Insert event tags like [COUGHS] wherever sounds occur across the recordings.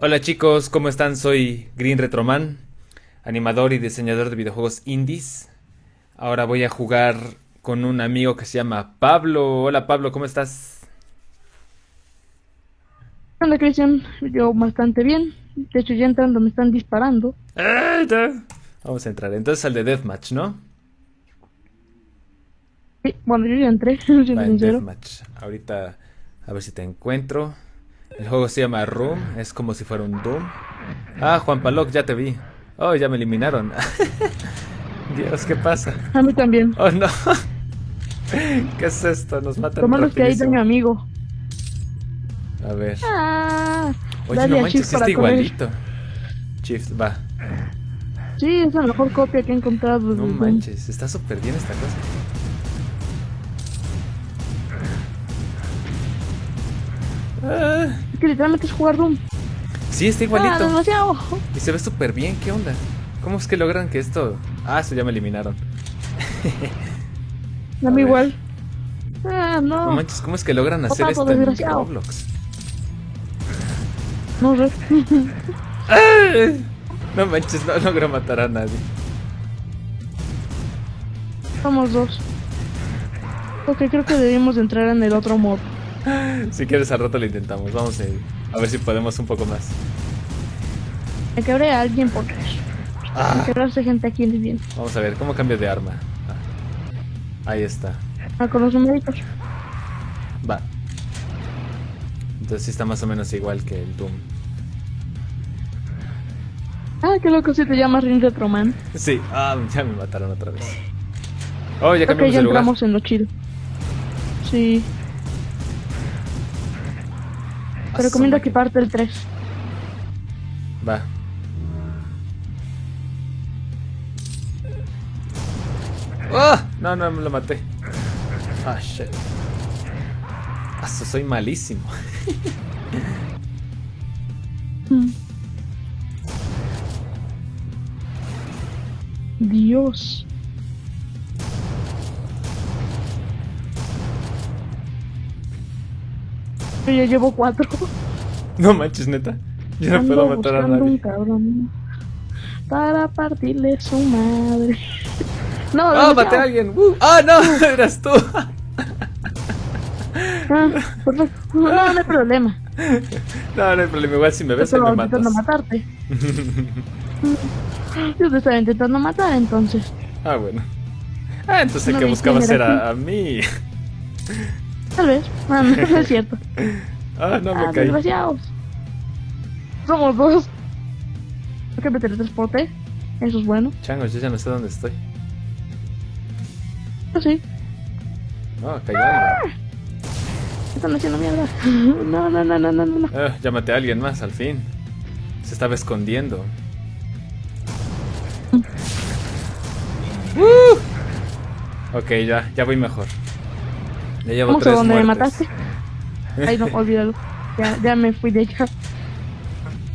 Hola chicos, ¿cómo están? Soy Green Retroman, animador y diseñador de videojuegos indies. Ahora voy a jugar con un amigo que se llama Pablo. Hola Pablo, ¿cómo estás? Hola Cristian, yo bastante bien. De hecho ya entrando me están disparando. ¡Ah, ya! Vamos a entrar. Entonces al de Deathmatch, ¿no? Sí, bueno, yo ya entré, [LAUGHS] Va en. Deathmatch. Ahorita a ver si te encuentro. El juego se llama Room, es como si fuera un Doom. Ah, Juan Paloc, ya te vi. Oh, ya me eliminaron. [LAUGHS] Dios, ¿qué pasa? A mí también. Oh, no. [LAUGHS] ¿Qué es esto? Nos matan Lo malo es que rapidísimo. a mi amigo. A ver. Ah, Oye, no manches, está igualito. Shift, va. Sí, es la mejor copia que he encontrado. No de manches, está súper bien esta cosa. Ah, que literalmente es jugar Doom. sí, está Ah, igualito. demasiado. Y se ve súper bien, ¿qué onda? ¿Cómo es que logran que esto...? Ah, eso ya me eliminaron. [LAUGHS] Ver. igual. Ah, no. No manches, ¿cómo es que logran hacer Otaku, esto en. Roblox? No sé. [LAUGHS] No manches, no logro matar a nadie. Somos dos. Ok, creo que debimos de entrar en el otro mod. [LAUGHS] Si quieres al rato lo intentamos, vamos a ir. A ver si podemos un poco más. Me quebré a alguien porque Ah, quebrarse gente aquí es bien. vamos a ver, ¿cómo cambio de arma? Ah, ahí está. Ah, con los numeritos. Va. Entonces está más o menos igual que el Doom. Ah, qué loco si te llamas Ring Retroman. Sí, ah, ya me mataron otra vez. Oh, ya cambiamos ya de lugar. entramos en lo chido. Sí, te recomiendo equiparte el 3. máquina. Va. ¡Oh! No, no, me lo maté. Ah, shit. So- soy malísimo. [LAUGHS] Dios. Yo ya llevo cuatro. [LAUGHS] No manches, neta. Yo no Ando puedo matar a un nadie. cabrón para partirle su madre. [LAUGHS] No, ¡Ah, demasiado. maté a alguien! ¡Uh! ¡Ah, no! [LAUGHS] Eras tú. Ah, perfecto. No, no, no hay problema. No, no hay problema. Igual si me Yo ves, estaba me matas. intentando matarte. Yo te estaba intentando matar entonces. Ah, bueno. Ah, entonces el No que quién era era a mí. Tal vez. [LAUGHS] Ah, no, no es cierto. [LAUGHS] Ah, no ah, me caí. desgraciados. Somos dos. ¿Por qué me teletransporté? Eso es bueno. Changos, yo ya no sé dónde estoy. Yo sí. No, cayó alguien. Están haciendo mierda. [LAUGHS] No, no, no, no, no, no. Ah, ya maté a alguien más, al fin. Se estaba escondiendo. Uh. Ok, ya, ya voy mejor. Ya llevo a tres donde me mataste. Ay, no, [LAUGHS] olvídalo. Ya, ya me fui de allá.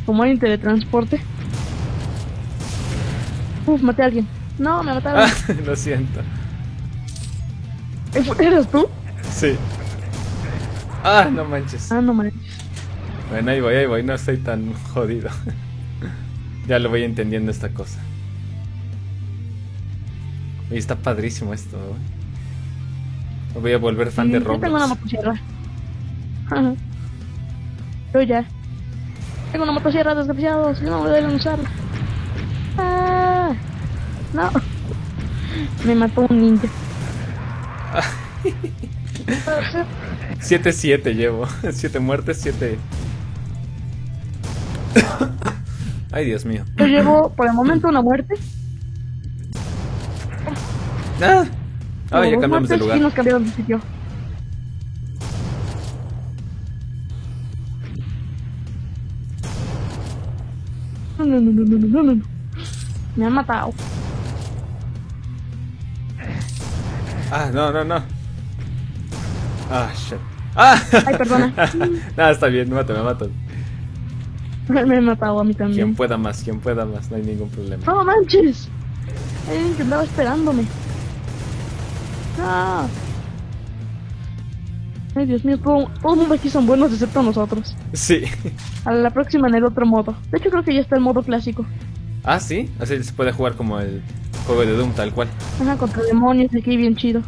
Como hay un teletransporte. Uf, maté a alguien. No, me mataron. Ah, [LAUGHS] lo siento. ¿Eres tú? Sí. Ah, no manches. Ah, no manches. Bueno, ahí voy, ahí voy, no estoy tan jodido. [LAUGHS] ya lo voy entendiendo esta cosa. Y está padrísimo esto, güey. Me voy a volver fan de Sí, Yo tengo una Roblox. motosierra. Yo ya. Tengo una motosierra, desgraciados. No me deben usarla. Ah, no. Me mató un ninja. [LAUGHS] 7-7 llevo. [LAUGHS] 7 muertes, 7. [COUGHS] Ay, Dios mío. Yo llevo por el momento una muerte. Ah, Ah, ya cambiamos de lugar. Nos de sitio. No, no, no, no, no, no, no, no. Me han matado. Ah, no, no, no. Ah, shit. Ah, Ay, perdona. Nada, [LAUGHS] está bien, mátame, mátame. [LAUGHS] Me han matado a mí Quien también. pueda más, quien pueda más, no hay ningún problema. No manches. Alguien que andaba esperándome. No. Ay, Dios mío, todo, todo el mundo aquí son buenos excepto nosotros. Sí. A la próxima en el otro modo. De hecho, creo que ya está el modo clásico. Ah, sí. Así se puede jugar como el juego de Doom, tal cual. Ajá, contra demonios, aquí bien chido.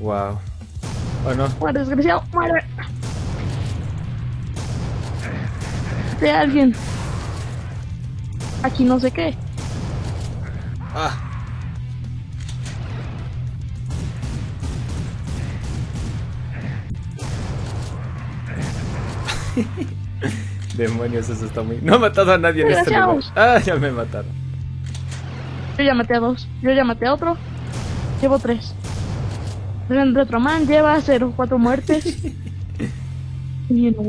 Wow. Bueno, Muere, desgraciado, muere. De alguien. Aquí no sé qué. ah. [LAUGHS] Demonios, eso está muy. No he matado a nadie en este lugar. Ah, ya me mataron. Yo ya maté a dos. Yo ya maté a otro. Llevo tres. Retroman lleva cero, cuatro muertes. [LAUGHS] no.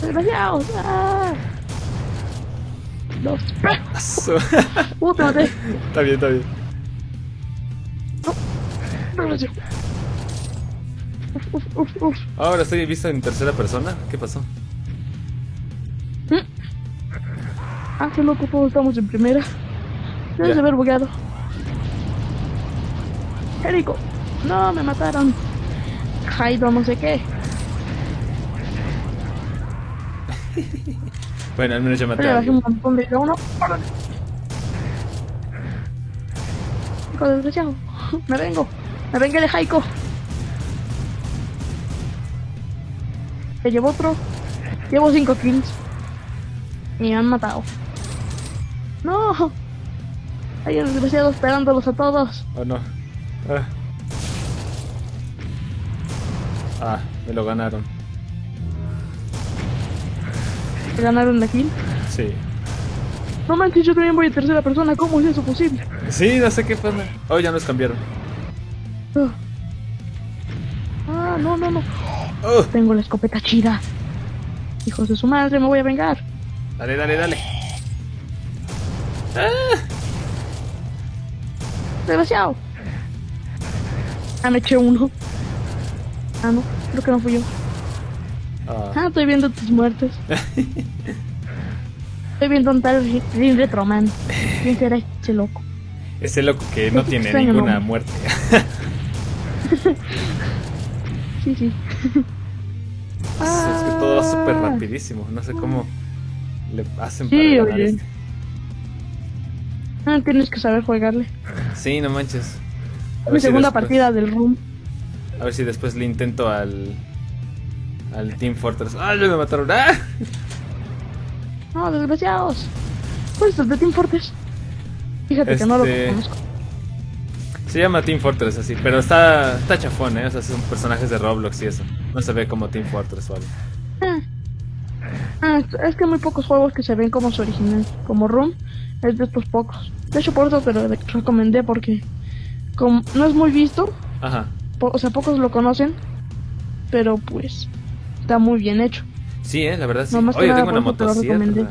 Desgraciados. Ah. Dos. Uh, te maté. está bien, está bien. Desgraciado. Uf, uf, uf. Ahora estoy visto en tercera persona. ¿Qué pasó? Ah, qué loco, todos estamos en primera. Debes de haber bugueado. Jerico. No, me mataron. Jaido, no sé qué. [LAUGHS] Bueno, al menos ya maté a bajé un alguien. montón de uno. ¡Órale! Hijo desgraciado. [LAUGHS] Me vengo. Me vengué de Jaiko. Te llevo otro. Llevo cinco kills. Y me han matado. No. Hay un desgraciado esperándolos a todos. Oh no. Ah. Ah, me lo ganaron. ¿Me ganaron la kill? Sí. No manches, yo también voy en tercera persona. ¿Cómo es eso posible? Sí, no sé qué pasa. Oh, ya nos cambiaron. Ah, no, no, no. Oh, Tengo la escopeta chida. Hijos de su madre, me voy a vengar. dale, dale, dale. Ah, me eché uno. Ah, no, creo que no fui yo. Ah, Ah, estoy viendo tus muertes. [LAUGHS] Estoy viendo un tal Rin Retroman. ¿Quién será ese loco? ese loco que no tiene ninguna nombre. muerte. [LAUGHS] Sí, sí. es que todo va súper Ah. rapidísimo. No sé cómo le hacen Sí, para ganar este. Ah, tienes que saber jugarle. Sí, no manches. A Mi si segunda después- partida del room. A ver si después le intento al. Al Team Fortress. ¡Ah, ya me mataron! ¡Ah! No, desgraciados. ¿Cuál es el de Team Fortress? Fíjate que no lo Este- conozco. Se llama Team Fortress así, pero está, está chafón, ¿eh? O sea, son personajes de Roblox y eso. No se ve como Team Fortress o algo. Ah. Ah, es que hay muy pocos juegos que se ven como su original. Como Room es de estos pocos. De hecho, por eso te lo recomendé porque como no es muy visto, Ajá. po- o sea, pocos lo conocen, pero pues está muy bien hecho. Sí, ¿eh? La verdad sí. Nomás que Oye, nada, tengo una te recomendé.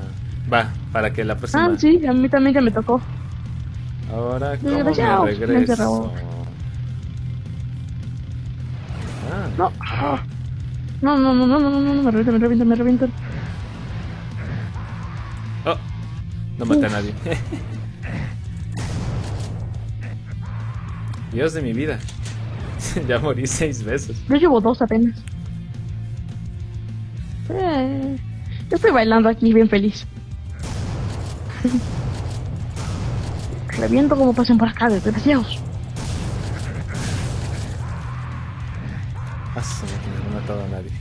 Va, para que la próxima... Ah, sí, a mí también ya me tocó. Ahora, ¿cómo me regreso? Ah, No, no, no, no, no, no, no, no, me revientan, me revientan, me revientan. oh, no maté a nadie. [LAUGHS] Dios de mi vida. [LAUGHS] ya morí seis veces. Yo llevo dos apenas. Eh, yo estoy bailando aquí bien feliz. [LAUGHS] Reviento como pasen por acá, desgraciados. Ah, no he matado a nadie.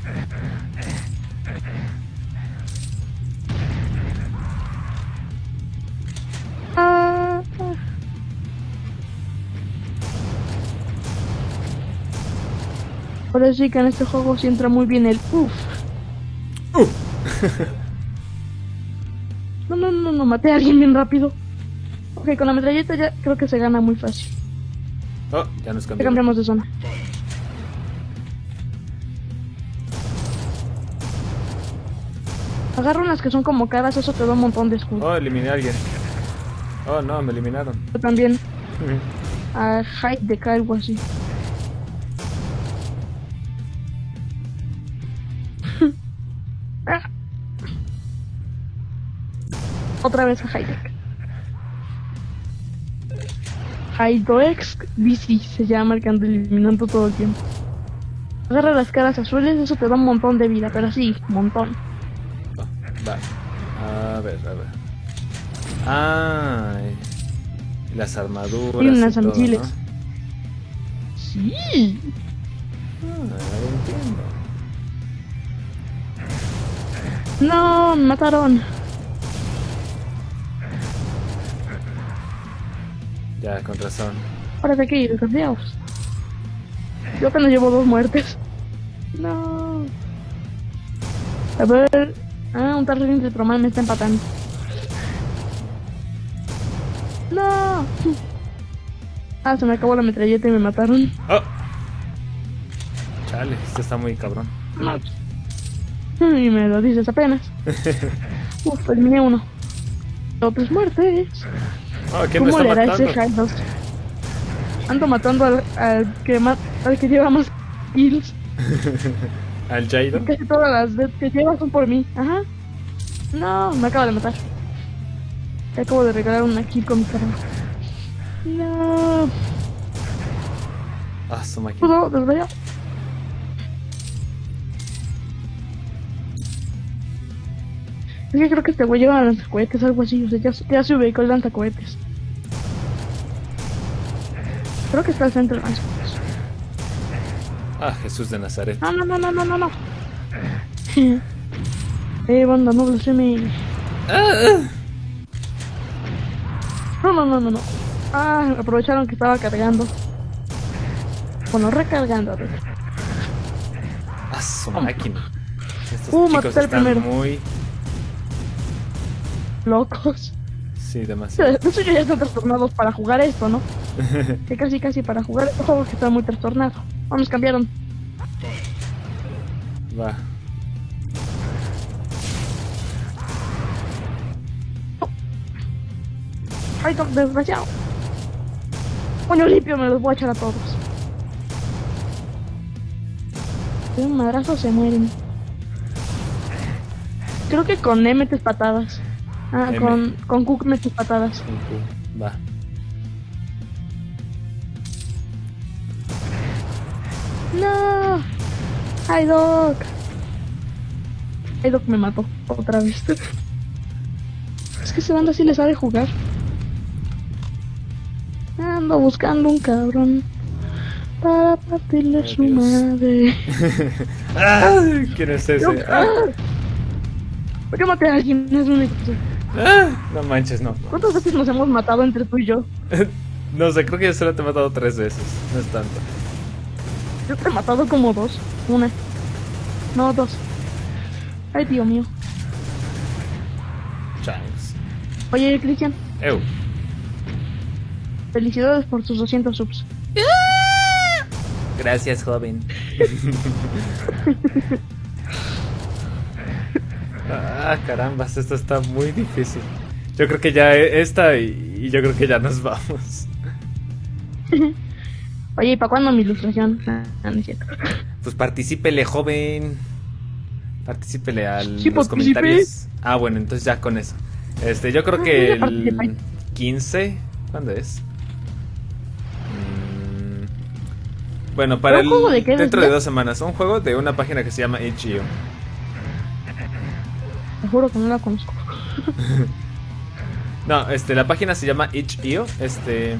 Ah, ah. Ahora sí que en este juego sí entra muy bien el uff. [LAUGHS] No, no, no, no, maté a alguien bien rápido. Ok, con la metralleta ya creo que se gana muy fácil. Oh, ya nos cambiamos. cambiamos de zona. Agarra unas que son como caras, eso te da un montón de escudo. Oh, eliminé a alguien. Oh, no, me eliminaron. Yo también a height de K, algo así. [LAUGHS] Ah. Otra vez a Hightech. Hydroex Bici se llama el que anda eliminando todo el tiempo. Agarra las caras azules, eso te da un montón de vida, pero sí, un montón. Oh, va. A ver, a ver. Ay. Las armaduras. Y unas y todo. ¿no? Sí. Ah, entiendo. No, mataron. Ya, con razón. Ahora de aquí, desgraciados. Yo apenas llevo dos muertes. No. A ver. Ah, un tarro de Tromal me está empatando. No. Ah, se me acabó la metralleta y me mataron. ¡Oh! Chale, esto está muy cabrón. No. Y me lo dices apenas. [LAUGHS] Uf, eliminé uno. Tres muertes. Oh, ¿quién me ¿Cómo le hará matando? ese Hydos? Ando matando al, al que ma- al que lleva más kills. [LAUGHS] ¿Al Jaido? Casi todas las deaths que lleva son por mí. Ajá. No, me acaba de matar. Te acabo de regalar una kill con mi carro. No. Ah, su máquina. Es que creo que este güey lleva lanzacohetes, algo así. O sea, ya, ya se ubicó el lanzacohetes. Creo que está al centro. Ah, Jesús de Nazaret. No, no, no, no, no, no, no. [LAUGHS] eh, banda, no blasfeme. No, no, no, no, no. Ah, aprovecharon que estaba cargando. Bueno, recargando. Ah, su máquina. Estos Uh, chicos están primero. muy... Locos. Sí, De demasiado. [LAUGHS] hecho, ya están trastornados para jugar esto, ¿no? [LAUGHS] Que casi, casi para jugar este juego que está muy trastornado. Oh, nos cambiaron. Va. Ay, no, desgraciado. Coño limpio, me los voy a echar a todos. De un madrazo se mueren. Creo que con E metes patadas. Ah, M. con, con Cook metes patadas. Va. No. Ay, Doc. Ay, Doc me mató otra vez. Es que ese banda sí le sabe jugar. Ando buscando un cabrón para partirle su Dios. madre. [LAUGHS] ¡Ah! ¿Quién es ese? Ah, ¿Por qué maté a alguien? Es ah, no manches, no. ¿Cuántas veces nos hemos matado entre tú y yo? [LAUGHS] No sé, creo que yo solo te he matado tres veces. No es tanto. Te he matado como dos. Una. No, dos. Ay, Dios mío. Changs. Oye, Cristian, Ew. felicidades por tus 200 subs. Gracias, joven. [LAUGHS] ah, caramba, esto está muy difícil. Yo creo que ya e- esta y, y yo creo que ya nos vamos. [LAUGHS] Oye, ¿y para cuándo mi ilustración? Ah, no es cierto. Pues particípele, joven. Particípele a Sí, los comentarios. Ah, bueno, entonces ya con eso. Este, yo creo Ah, que el participé. 15. ¿Cuándo es? Mm, Bueno, para ¿Un el. juego de qué dentro de dos semanas. Un juego de una página que se llama itch.io. Te juro que no la conozco. [LAUGHS] No, este, la página se llama itch.io. Este.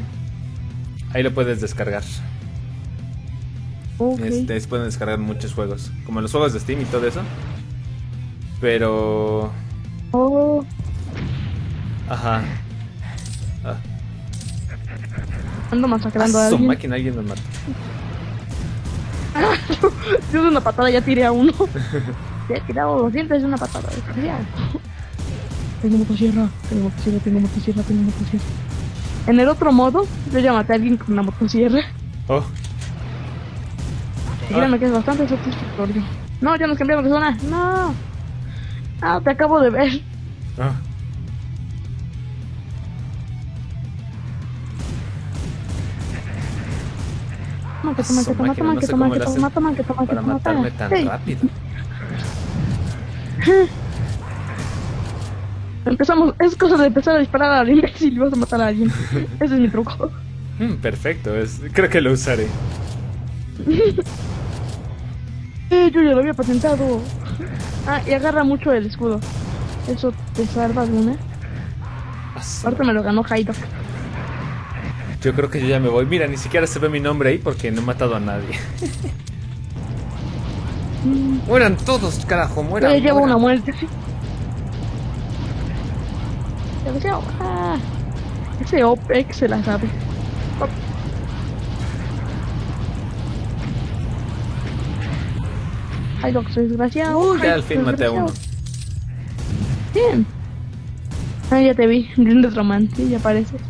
Ahí lo puedes descargar. Ok. Este, se pueden descargar muchos juegos. Como los juegos de Steam y todo eso. Pero. Oh, Ajá. Ah, ando masacrando a ah, su alguien. máquina, alguien me mata. [LAUGHS] Yo de una patada ya tiré a uno. [LAUGHS] Ya he tirado los dientes de una patada. Tengo motosierra, tengo motosierra, tengo motosierra, tengo motosierra. En el otro modo, yo ya maté a alguien con una motosierra. Oh, Y créeme que es bastante satisfactorio. No, ya nos cambiaron de zona. No. Ah, te acabo de ver. ah. Toma, que Ah, toma, su que toma, máquina, toma, no que sé toma, cómo que le toma, hacen toma, que toma, que Para toma. matarme toma. tan Sí. rápido. [LAUGHS] [LAUGHS] Empezamos, es cosa de empezar a disparar al imbécil y vas a matar a alguien. Ese es mi truco. Mm, perfecto, es, creo que lo usaré. Eh, yo ya lo había patentado. Ah, y agarra mucho el escudo. Eso te salva de una. Asu. Aparte me lo ganó Haido. Yo creo que yo ya me voy. Mira, ni siquiera se ve mi nombre ahí porque no he matado a nadie. mueran todos, carajo, mueran. Eh, llevo mueran. una muerte, Desgraciado. Ah, ese OPEX se la sabe. Op. Ay, lo que soy desgraciado. Ay, ya al fin maté a uno. Bien. Ah, ya te vi. [LAUGHS] Un Retroman, sí, ya apareces.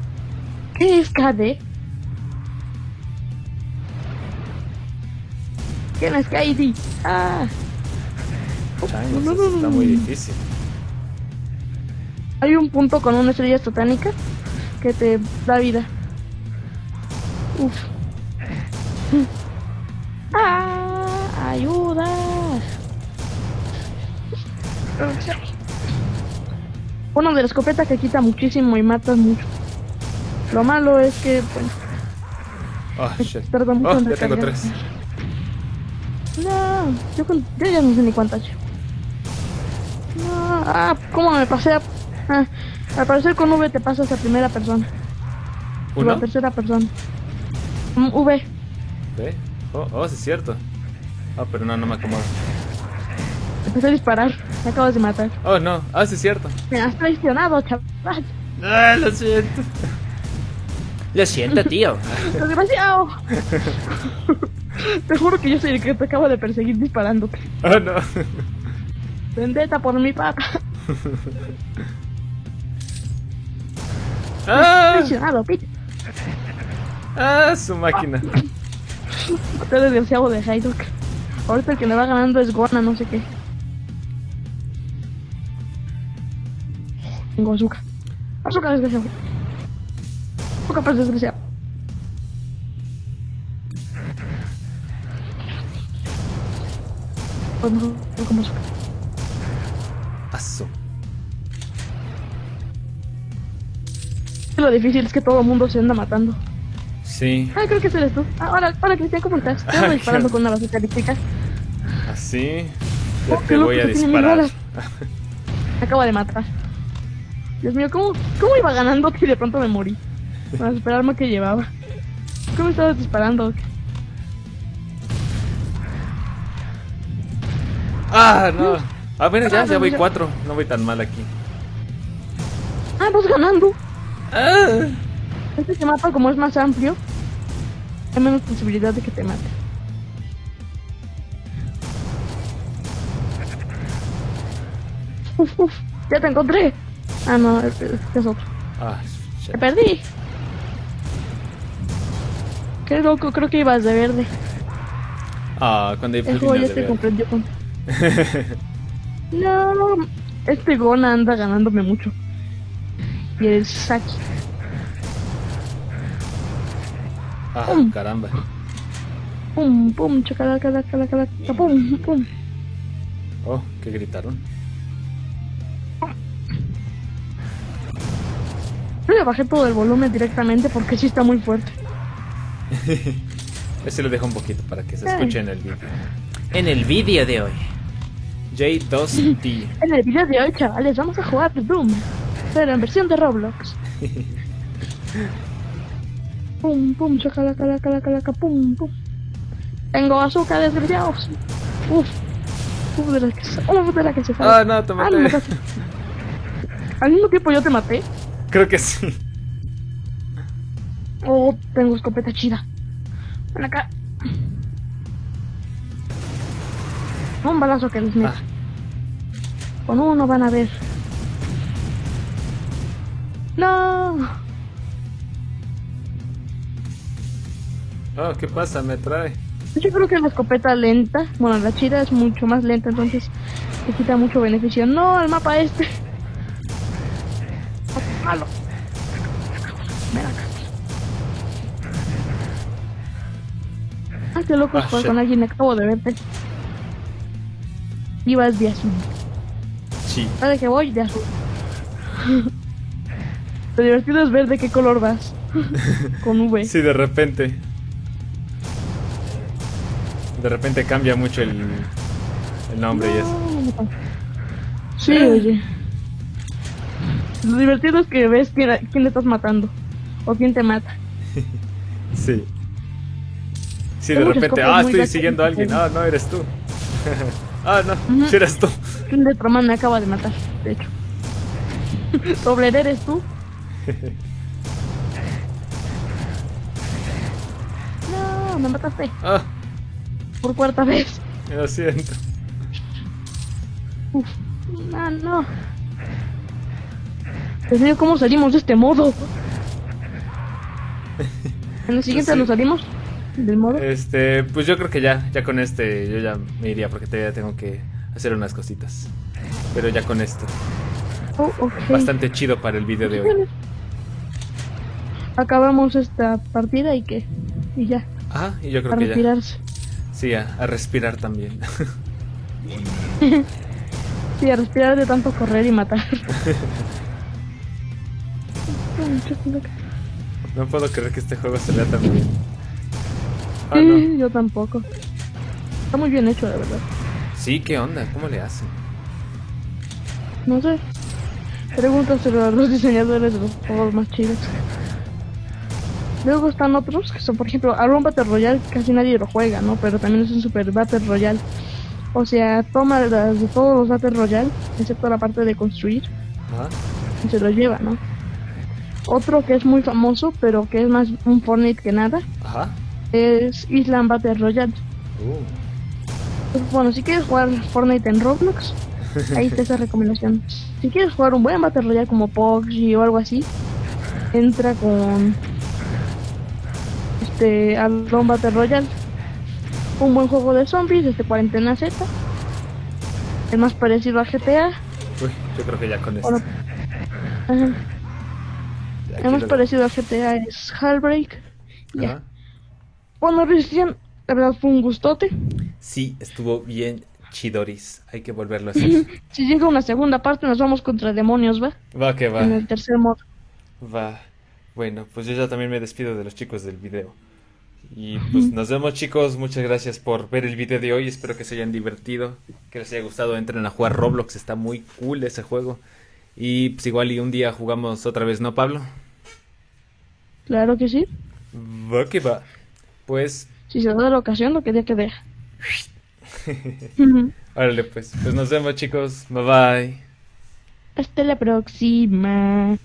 ¿Qué es KD? ¿Quién es KD? Ah. Changos, No, no, no, está no. muy difícil. Hay un punto con una estrella satánica que te da vida. Uf. [LAUGHS] ¡Ah! ¡Ayuda! Uno de la escopeta que quita muchísimo y matas mucho. Lo malo es que, bueno, Oh, shit. tarda mucho Oh, en ya tengo tres. No, yo, con- yo ya no sé ni cuántas. No, ah, ¿cómo me pasé a... Ah, al parecer con V te pasas a primera persona. O ¿Uno? a tercera persona. Mm, v. ¿Ve? Oh, oh, sí es cierto. Oh, pero no, no me acomodo. Empecé a disparar. Me acabas de matar. Oh, no. Ah, sí es cierto. Me has traicionado, chaval. Ah, lo siento. Lo siento, tío. [LAUGHS] Desgraciado. te juro que yo soy el que te acabo de perseguir disparándote. Oh, no. Vendetta por mi papá. [LAUGHS] Ah, ah, su máquina. Te desgraciado de Haidok. Ahorita el que me va ganando es Gona, no sé qué. Tengo azúcar. Azúcar desgraciado. Azúcar pues desgraciado. Pues no, no como azúcar. Asu. Lo difícil es que todo el mundo se anda matando. Sí. Ah, creo que ese eres tú. Ah, hola, hola Cristian, ¿cómo estás? Te ando disparando con una bazooka elíptica. Así. Ya Oh, te voy a que disparar. Me acaba de matar. Dios mío, ¿cómo, cómo iba ganando y de pronto me morí? Para esperarme que llevaba. ¿Cómo estabas disparando? Ah, no. Ah, bueno, ya, Ah, ya voy cuatro. No voy tan mal aquí. Ah, vas ganando. Ah. Este mapa, como es más amplio, hay menos posibilidad de que te mate. Uf, [LAUGHS] uf, ya te encontré. Ah, no, este es otro. Ah, Te perdí. Qué loco, creo que ibas de verde. Ah, cuando El juego ya ver. comprendió con... [LAUGHS] No, este Gona anda ganándome mucho. Y el Saki. Ah, Um. caramba. Pum, pum, chacalaca, calaca, pum, pum. Oh, ¿qué gritaron? Yo le bajé todo el volumen directamente porque sí está muy fuerte. [LAUGHS] Ese lo dejo un poquito para que se escuche en el vídeo. En el vídeo de hoy. J2D. [LAUGHS] En el video de hoy, chavales, vamos a jugar Doom. Pero en versión de Roblox. [LAUGHS] pum, pum, chacalaca, calaca, calaca, calaca, pum, pum. Tengo azúcar, desgraciados. Uf. Uf, de la que se, uf, de la que se sale. Ah, no, te Ah, no maté. [LAUGHS] Al mismo tiempo yo te maté. Creo que sí. Oh, tengo escopeta chida. Ven acá. Un balazo que les meto. Ah. Con uno van a ver. No. Oh, ¿qué pasa? Me trae. Yo creo que la escopeta lenta, bueno, la chida es mucho más lenta, entonces te quita mucho beneficio. No, el mapa este. Malo. Ven acá. Ah, qué loco Ah, jugar con alguien, acabo de verte. Ibas de azul. Sí. Cada que voy, de azul. Lo divertido es ver de qué color vas. [LAUGHS] Con V. Sí, de repente. De repente cambia mucho el, el nombre y eso. Sí, oye. Lo divertido es que ves quién, quién le estás matando. O quién te mata. [LAUGHS] Sí. Sí, Hay de repente, ah, estoy siguiendo a alguien. Ah, no, eres tú. [LAUGHS] ah, no, Ujú. sí eres tú. Un Letroman me acaba de matar, de hecho. Dobler eres tú. No, me mataste. Ah, Por cuarta vez. lo siento. Uf. Ah, no. Dios mío, ¿cómo salimos de este modo? [LAUGHS] En el siguiente Sí. nos salimos del modo. Este, pues yo creo que ya, ya con este, yo ya me iría porque todavía tengo que hacer unas cositas. Pero ya con esto. Oh. Bastante chido para el video de hoy. Acabamos esta partida y que. Y ya. Ah, y yo A creo que ya. retirarse. Sí, a, a respirar también. [LAUGHS] Sí, a respirar de tanto correr y matar. [LAUGHS] no puedo creer que este juego se vea tan bien. Ah, no. Yo tampoco. Está muy bien hecho, la verdad. Sí, ¿qué onda? ¿Cómo le hacen? No sé. Pregúntaselo a los diseñadores de los juegos más chidos. Luego están otros que son, por ejemplo, Aron Battle Royale casi nadie lo juega, ¿no? Pero también es un Super Battle Royale. O sea, toma las de todos los Battle Royale, excepto la parte de construir, Ajá. y se lo lleva, ¿no? Otro que es muy famoso, pero que es más un Fortnite que nada, Ajá. es Island Battle Royale. Uh. Bueno, si quieres jugar Fortnite en Roblox, [LAUGHS] ahí está esa recomendación. Si quieres jugar un buen Battle Royale como PUBG o algo así, entra con este Alone Battle Royale. Un buen juego de zombies desde Cuarentena Z. El más parecido a GTA. Uy, yo creo que ya con esto. El más parecido a GTA es Hellbreak. Ya. Bueno, Cristian, la verdad fue un gustote. Sí, estuvo bien chidoris. Hay que volverlo a [LAUGHS] hacer. Si llega una segunda parte, nos vamos contra demonios, ¿va? Va que va. En el tercer modo. Va. Bueno, pues yo ya también me despido de los chicos del video. Y pues nos vemos chicos, muchas gracias por ver el video de hoy, espero que se hayan divertido, que les haya gustado, entren a jugar Roblox, está muy cool ese juego. Y pues igual y un día jugamos otra vez, ¿no Pablo? Claro que sí. Va que va. Pues, Si se da la ocasión, lo que día que deja. [LAUGHS] Órale pues, pues nos vemos chicos, bye bye. Hasta la próxima.